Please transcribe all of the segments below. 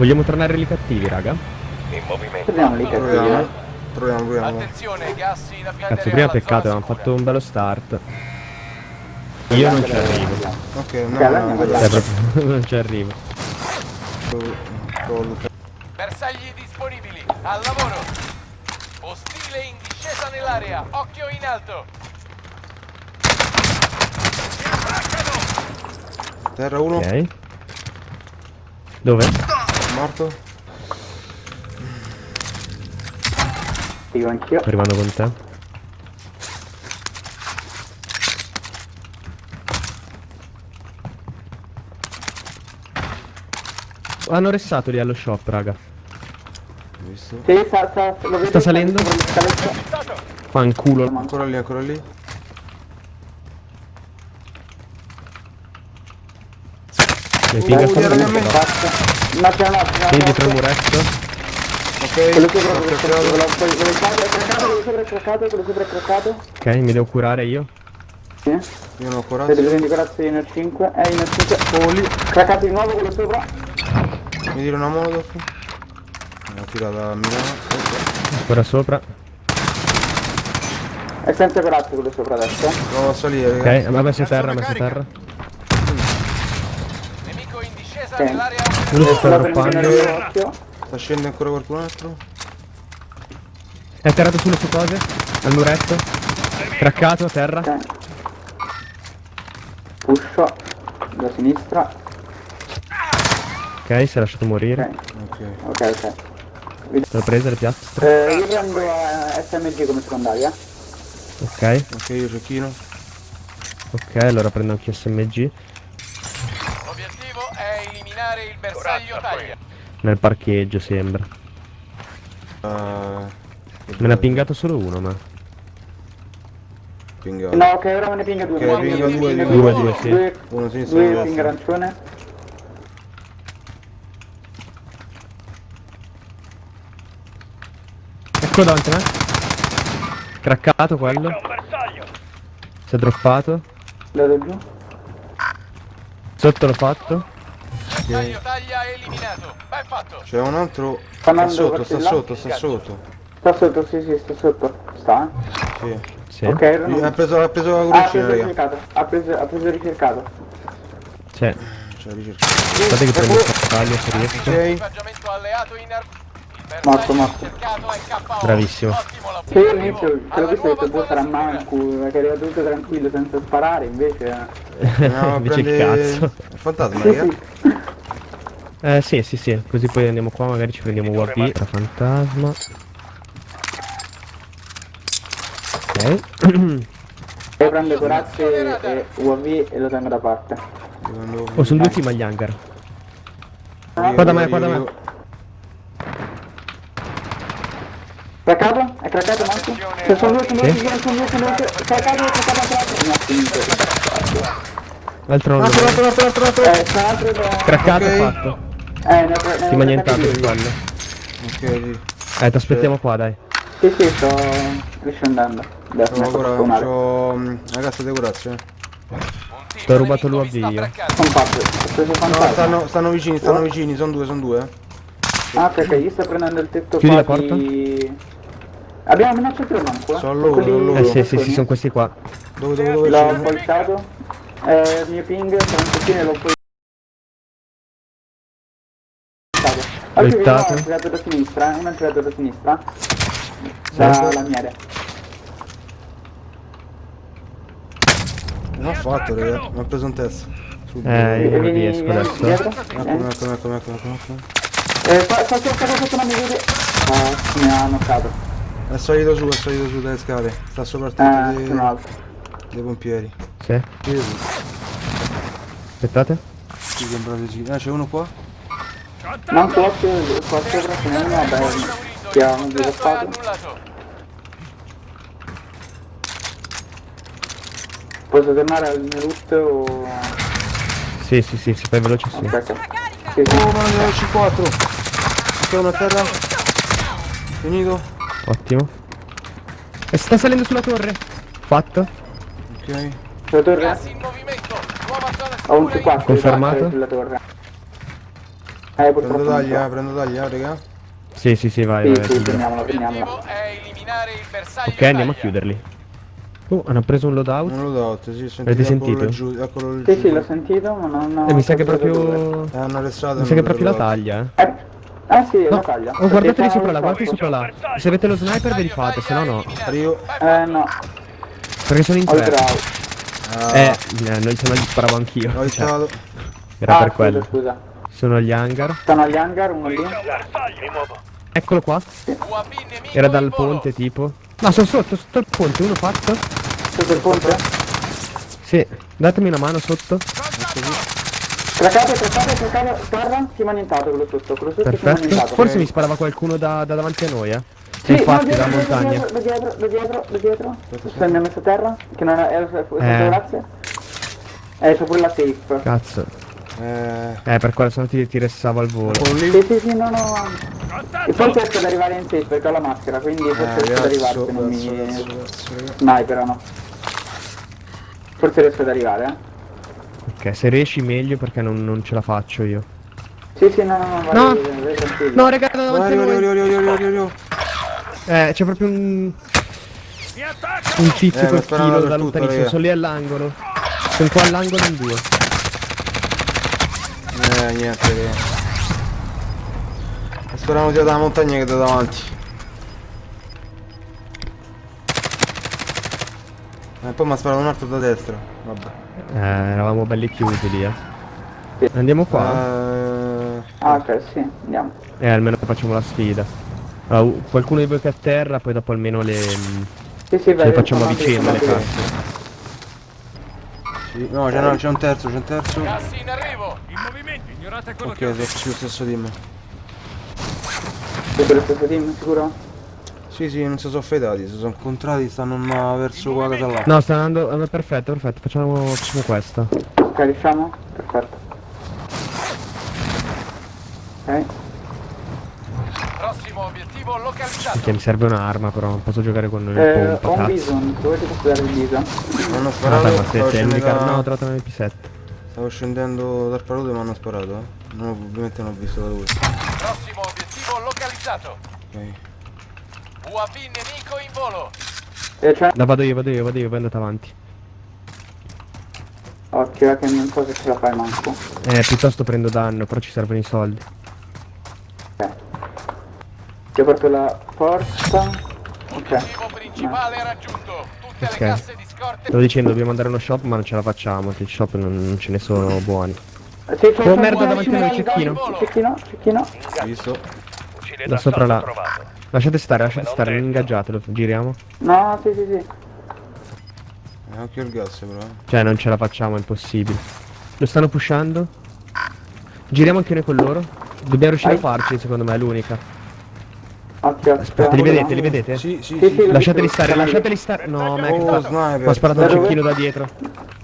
Vogliamo tornare lì cattivi, raga? In movimento. Torniamo lì cattivi, Proviamo. eh. Proviamo, proviamo. Attenzione, gas in avviazione Cazzo, prima peccato, avevamo fatto un bello start. Io non ci arrivo. Ok, no, allora no, no, Cioè, proprio non ci arrivo. Bersagli disponibili, al lavoro. Ostile in discesa nell'area, occhio in alto. Terra 1, Ok. Dove? Morto. Dico anch'io. Arrivando con te. Hanno restato lì allo shop, raga. Visto. Sì, sta, sta, vedo, Sta salendo? Fanculo. Ancora lì, ancora lì. Mi pinga c'è un altro, c'è Sì, un dietro il muretto. Ok, Quello sopra, è craccato, quello sopra è craccato, quello sopra è craccato. Ok, mi devo curare io. Sì. Io non ho corazza. Vedete prendi corazza io nel 5. Eh, nel 5. Oh, lì. Craccato di nuovo quello sopra. Mi tiro una molotov. L'ho tirata a Milano. Ancora sopra. È senza corazza quello sopra adesso. Provo a salire, Ok, ha messo terra, messo terra. Nemico in discesa Ok. Uno sta l'occhio. Sta scendendo ancora qualcun altro? È atterrato sulle sue cose. Al muretto. Craccato a terra. Ok. Pusho. Da sinistra. Ok, si è lasciato morire. Ok, Ok. ok, ok. L'ho presa le piastre. Eh, io prendo eh, SMG come secondaria. Ok, Ok, io cecchino. ok, allora prendo anche SMG. L'obiettivo è eliminare il bersaglio taglia. Nel parcheggio sembra. Uh, Me ne ha pingato solo uno, ma. Pingato. No, ok, ora me ne pinga due. Ok, me ne pinga due, pinga due, due, sì. Due, Uno sinistra due a pinga arancione. Ecco davanti a me. Craccato quello. Si è droppato. Lo do giù. Sotto l'ho fatto. Bersaglio taglia eliminato. Ben fatto. C'è un altro. Sta sotto, sta il sotto, sta sotto. Sta sotto, sì, sì, sta sotto. Sta, eh? Sì. Sì. Ok, non- Ha preso, ha preso la Ah, ha preso il raga. ricercato. Ha preso, ha preso il ricercato. C'è. Cioè, ricerca. Aspetta che prendo il taglio se riesco. Ok. Equipaggiamento alleato in ar- Il Morto, bersaglio morto. ricercato. Bravissimo. Che io all'inizio te l'ho Alla visto e ho detto, boh, sarà manco, che arriva tutto tranquillo senza sparare, invece... eh. A Invece il prendere cazzo. il fantasma, Sì, raga. sì. Eh sì, sì, sì. Così poi andiamo qua, magari ci prendiamo UAV. La fantasma. Ok. Io prendo corazze e UAV e lo tengo da parte. Oh, sono due team agli hangar. Ah, Qua da me, qua da me. Craccato? È craccato Marco? Se sono due, sono due, sono due, sono due, craccato, craccato anche l'altro. Ha finito. L'altro non lo vedo. altro, altro, altro, altro. Eh, c'è un altro da... Craccato Ok. fatto. Eh, ne ho, ne ho Ti ma nient'altro di quello. Ok, sì. Eh, ti aspettiamo qua, dai. Sì, sì, sto riscendendo. Adesso faccio suonare. c'ho... mm, Ragazzi, dei corazze. eh. Un team T'ho rubato nemico l'UAV sta io. No, stanno, stanno vicini, stanno vicini, sono due, sono due. eh. Ah, ok, ok, io sto prendendo il tetto Chiudi qua la porta. di... Abbiamo minaccia tre manco, eh? Sono loro, sono loro. Eh sì, sì, sì, sono questi qua. Dove, dove, dove L'ho polsato. Eh, il mio ping, sono un pochino e l'ho poi... Voltato. è entrato da sinistra, eh, uno è entrato da sinistra. Da la mia area. Non ho fatto, raga. Mi ha preso un test. Subito. Eh, io non riesco adesso. Eh, eccomi, eccomi, eccomi, eccomi, eccomi. eh, qua, qua, qua, qua, sotto mia vede. Ah, mi ha knoccato. È salito su, è salito su dalle scale. Sta sopra il Eh, sono dei, alto. dei pompieri. Sì. Aspettate. sì, sembra di sì. Ah, c'è uno qua? Non so se qua sopra ce n'è uno, vabbè, che ha un Il contratto è sviluppato. annullato. Posso tornare al mio loot o... Sì, sì, sì, se fai veloce sì. Ok. Sì, sì. Oh, ma ne ho C4. C'è uno a terra. Finito. Ottimo. E sta salendo sulla torre. Fatto. Ok. Sulla torre? Ho un sicura C4 Confermato? sulla torre. Eh, Prendo non tagli, so. eh, prendo tagli, eh, raga. Sì, sì, sì, vai, Sì, vai. sì, prendiamola, prendiamola. L'obiettivo è eliminare il bersaglio Ok, andiamo a taglia. chiuderli. Oh, hanno preso un loadout. Non lo do, sì, sentite Avete sentito? Giù, eccolo lì Sì, sì, l'ho sentito, ma non ho... Eh, mi sa che proprio... Eh, hanno arrestato. Mi sa che è proprio la taglia, eh. Eh, eh sì, No, la taglia. oh, guardateli sopra là, guardate sopra là. Se avete lo sniper ve li fate, se no no. Arrivo. Eh, no, Perché sono in tre. Ah, Eh, eh, noi se no gli sparavo anch'io. Ho Cioè, era ah, per scusa, quello. scusa. Sono agli hangar. Stanno agli hangar, uno lì. Eccolo qua. Era dal ponte tipo. No, sono sotto, sotto il ponte, uno fatto. Sotto il ponte? Sì, datemi una mano sotto. Craccato, craccato, craccato, terra, si è manentato quello sotto, quello sotto si è Perfetto. Forse mi sparava qualcuno da, da davanti a noi, eh. Sì, Infatti, no, da dietro, montagna. dietro, da dietro, da dietro, da dietro. Ha messo a terra, che non era, era sotto Eh. grazie. Eh, c'ho pure la safe. Cazzo. Eh, Eh, per quello se no ti, ti restavo al volo. Sì, sì, sì, no, no. E poi riesco ad arrivare in safe perché ho la maschera, quindi forse Eh, riesco ad arrivare se non mi... raga. Sniper, no. Forse riesco ad arrivare, eh. Ok, se riesci meglio perché non, non ce la faccio io. Sì, sì, no, no, no, vai, No. vai, vai. No, raga, da Vai, davanti noi. arrivo, arrivo, arrivo, arrivo. Eh, c'è proprio un... Un tizio Eh, col sparano filo da dappertutto, lontanissimo. raga. Sono lì all'angolo. Sono qua all'angolo in due. Eh, niente, raga. Speravo sia dalla montagna che da davanti. E poi mi ha sparato un altro da destra. Vabbè. Eh, eravamo belli chiusi lì, eh. Andiamo qua? Eh, Ah, ok, sì, andiamo. Eh, almeno facciamo la sfida. Allora, qualcuno di voi che è a terra, poi dopo almeno le... Sì, sì, vai, le facciamo a sono vicenda le casse. sì. No, c'è, no, un terzo, c'è un terzo. Gas in arrivo. Ok, sono sullo stesso team. Siete lo stesso team, sicuro? Sì, sì, non si sono fedati, si sono incontrati, stanno verso qua casa là. No, sta andando... perfetto, perfetto, facciamo, facciamo questa. Ok, riusciamo? Perfetto. Ok. Prossimo obiettivo localizzato. Perché mi serve un'arma però, non posso giocare con il Eh, pompa, ho un cazzo. bison, dove ti posso dare il bison? Hanno Ah, sparato, dai, ma se sei scendendo, l'unica... da- No, ho trovato un MP7. Stavo scendendo dal parole e mi hanno sparato, eh. Non, ho- ovviamente non ho visto da dove. Prossimo obiettivo localizzato. Ok. UAV nemico in volo. Eh, c'è... No, vado io, vado io, vado io, poi andate avanti. Occhio, eh, che non so se ce la fai manco. Eh, piuttosto prendo danno, però ci servono i soldi. Ok. Ti ho portato la forza. Ok. Obiettivo principale raggiunto. Tutte Ok. le casse di. Stavo dicendo, dobbiamo andare a uno shop, ma non ce la facciamo, che i shop non, non ce ne sono buoni. Eh, Sì, Oh, merda, davanti a noi, cecchino. Cecchino, cecchino. Visto? Da sopra là. Lasciate stare, lasciate stare, non ingaggiatelo, giriamo. No, sì, sì, sì. Eh, occhio il gas però. eh. Cioè, non ce la facciamo, è impossibile. Lo stanno pushando? Giriamo anche noi con loro? Dobbiamo riuscire a Vai. farci, secondo me, è l'unica. Occhio, Aspetta, li vedete, li vedete? Sì, sì, Sì, sì. Lasciateli stare, lasciateli stare. No, Oh, ho sniper. sparato Da un cecchino da dietro.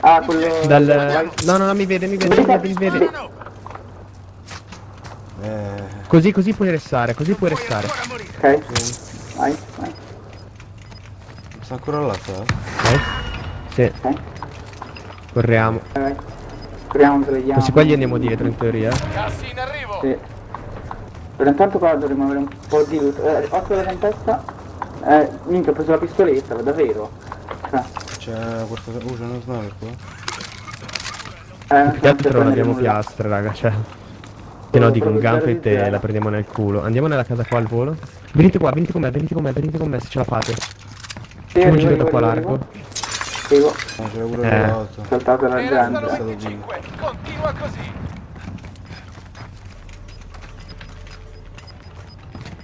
Ah, quello... Dal... No, no, no, mi vede, mi vede, mi vede, mi vede. Eh, Così, così puoi restare, così puoi restare. Ok. Vai, vai. sta ancora là, sta? Ok? Sì, Ok. corriamo. Vai, vai. Speriamo che vediamo. Questi qua gli andiamo dietro, in teoria. Gas in arrivo. Sì. Però intanto qua dovremmo avere un po' di loot. Eh, occhio alla tempesta. Eh, minchia, ho preso la pistoletta, davvero. Cioè, C'è qualcosa. Uh, c'è uno sniper qua. eh, non Più che altro non abbiamo nulla. piastre, raga, cioè. Se no dico un gunfight e la prendiamo nel culo. Andiamo nella casa qua al volo. Venite qua, venite con me, venite con me, venite con me se ce la fate. Sì, da arrivo, qua largo. Arrivo. Ah, c'era pure Eh. Saltato la gente. stato 25. Continua così.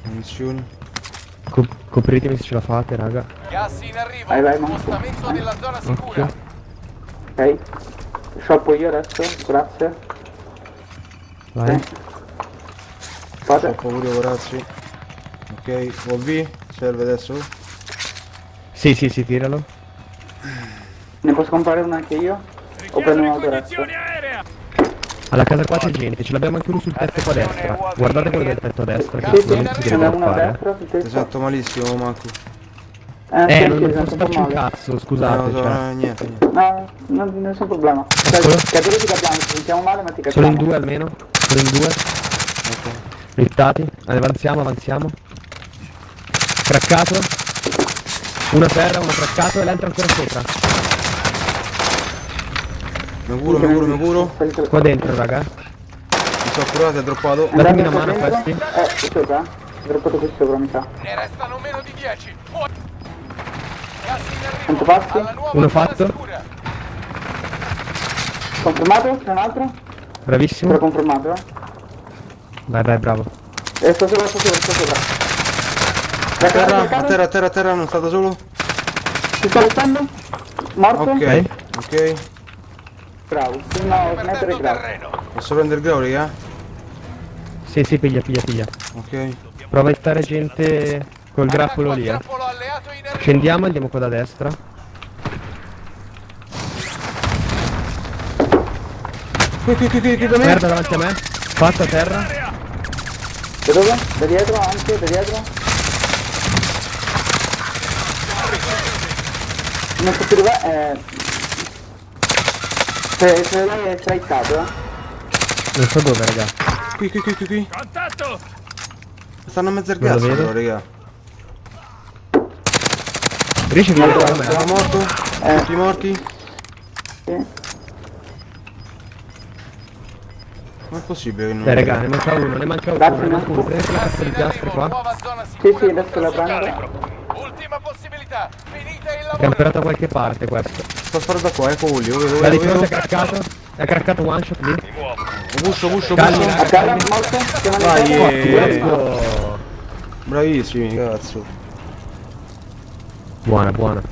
Munizioni. Co- copritemi se ce la fate, raga. Gas in arrivo. Vai, vai, Marco. Spostamento della zona sicura. Ok. Shoppo io adesso, grazie. Vai. Ok. Fate. Ho pure corazzi. Ok, UAV. Serve adesso? Sì, sì, sì, tiralo. Ne posso comprare una anche io? O prendo un altro resto? Alla casa qua c'è gente, ce l'abbiamo anche uno sul tetto qua a destra. Guardate quello del tetto a destra, che sicuramente si deve una fare. sento malissimo, Manco. Eh, Eh, non, non sento posso farci un cazzo, scusate, no, no, cioè. no, niente, niente. No, non, nessun problema. Cioè, capire ti capiamo, ci sentiamo male ma ti capiamo. Solo in due almeno? Solo in due? Splittati. Avanziamo, avanziamo. Craccato. Uno a terra, uno craccato e l'altro ancora sopra. Mi curo, mi curo, mi curo. Qua dentro, raga. Mi sono curato, è droppato. Datemi una mano a questi. Eh, sopra? Ho droppato qui sopra, mi sa. Ne restano meno di 10. Fuori. Gas in arrivo. Quanto nuova Uno fatto. Confermato? C'è un altro? Bravissimo. Però confermato, eh. Vai, vai, bravo. Eh, sto sopra, sto sopra, sto sopra. A Raccato, terra, a terra, a terra, a terra, non è stato solo? Ti sto restando? Morto? Ok, ok. Bravo. No, sniper Perdendo e grave. terreno. Posso prendere il grau, raga? Sì, sì, piglia, piglia, piglia. Ok. Prova a stare gente col grappolo lì, eh. Scendiamo e andiamo qua da destra. Qui, qui, qui, qui, qui da me. Merda davanti a me. Fatto a terra. Da dove? Da dietro, anche, da dietro. Non so più dov'è, eh... Se, se lei è stricato, eh. Non so dove, raga. Qui, qui, qui, qui, qui. Contatto. Stanno a mezzo al gas, vedo. però, raga. Riesci a vedere me? Sono morto. Eh. Tutti morti. Sì. Non è possibile che non... Dai, raga, ne manca uno, ne manca uno. Grazie, Ne manca uno. Prendete la Gas cassa di arrivo. qua. Sì, sì, adesso la prendo. Ultima possibilità. Finite il È lavoro. camperato da qualche parte questo. Sto sparando qua, ecco quelli, lo vedo, Da di vedo, fronte è craccato. È craccato one shot lì. Buscio, buscio, Calmi, buscio. raga. A terra, morto? Terra? eh. Oh. Bravissimi, cazzo. Buona, buona.